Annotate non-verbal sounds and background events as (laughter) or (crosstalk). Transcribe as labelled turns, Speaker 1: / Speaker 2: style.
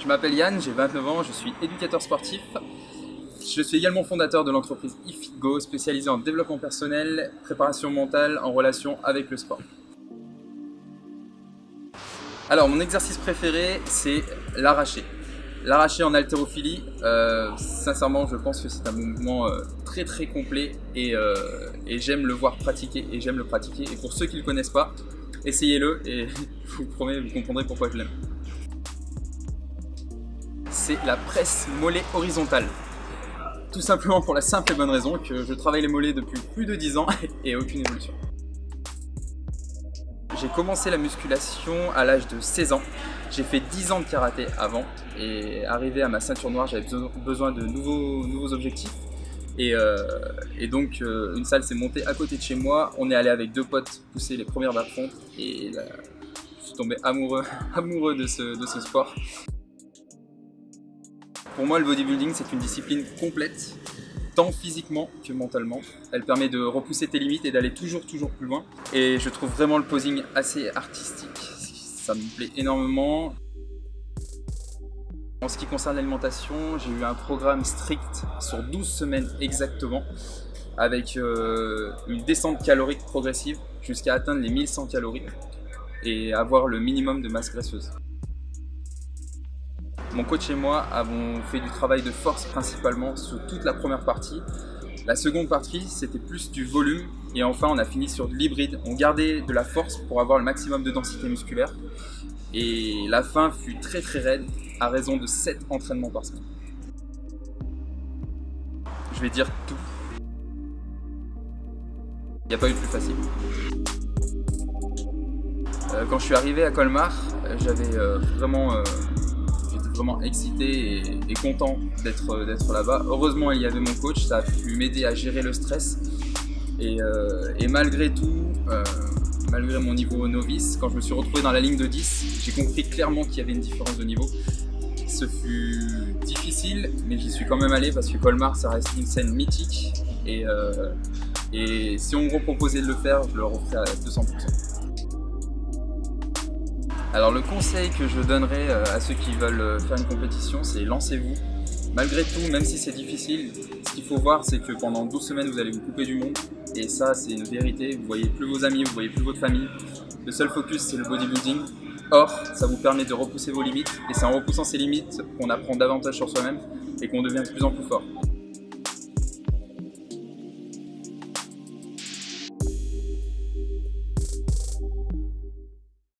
Speaker 1: Je m'appelle Yann, j'ai 29 ans, je suis éducateur sportif. Je suis également fondateur de l'entreprise IFIGO, spécialisée en développement personnel, préparation mentale en relation avec le sport. Alors, mon exercice préféré, c'est l'arraché. L'arraché en haltérophilie, euh, sincèrement, je pense que c'est un mouvement euh, très très complet et, euh, et j'aime le voir pratiquer et j'aime le pratiquer. Et pour ceux qui ne le connaissent pas, essayez-le et (laughs) je vous promets, vous comprendrez pourquoi je l'aime. La presse mollet horizontale. Tout simplement pour la simple et bonne raison que je travaille les mollets depuis plus de 10 ans (laughs) et aucune évolution. J'ai commencé la musculation à l'âge de 16 ans. J'ai fait 10 ans de karaté avant et arrivé à ma ceinture noire, j'avais besoin de nouveaux, nouveaux objectifs. Et, euh, donc euh, une salle s'est montée à côté de chez moi. On est allé avec deux potes pousser les premières barres et je suis tombé amoureux, (laughs) amoureux de ce, de ce sport. Pour moi, le bodybuilding, c'est une discipline complète tant physiquement que mentalement. Elle permet de repousser tes limites et d'aller toujours toujours plus loin. Et je trouve vraiment le posing assez artistique. Ça me plaît énormément. En ce qui concerne l'alimentation, j'ai eu un programme strict sur 12 semaines exactement avec euh, une descente calorique progressive jusqu'à atteindre les 1100 calories et avoir le minimum de masse graisseuse. Mon coach et moi avons fait du travail de force principalement sur toute la première partie. La seconde partie, c'était plus du volume. Et enfin, on a fini sur de l'hybride. On gardait de la force pour avoir le maximum de densité musculaire. Et la fin fut très très raide, à raison de 7 entraînements par semaine. Je vais dire tout. Il n'y a pas eu de plus facile. Euh, quand je suis arrivé à Colmar, j'avais euh, vraiment euh, vraiment excité et, content d'être là-bas. Heureusement, il y avait mon coach, ça a pu m'aider à gérer le stress. Et, euh, malgré tout, euh, malgré mon niveau novice, quand je me suis retrouvé dans la ligne de 10, j'ai compris clairement qu'il y avait une différence de niveau. Ce fut difficile, mais j'y suis quand même allé parce que Colmar, ça reste une scène mythique. Et, euh, si on me reproposait de le faire, je le referais à 200%. Alors le conseil que je donnerais euh, à ceux qui veulent euh, faire une compétition, c'est lancez-vous. Malgré tout, même si c'est difficile, ce qu'il faut voir, c'est que pendant 12 semaines, vous allez vous couper du monde. Et ça, c'est une vérité. Vous voyez plus vos amis, vous voyez plus votre famille. Le seul focus, c'est le bodybuilding. Or, ça vous permet de repousser vos limites. Et c'est en repoussant ces limites qu'on apprend davantage sur soi-même et qu'on devient de plus en plus fort.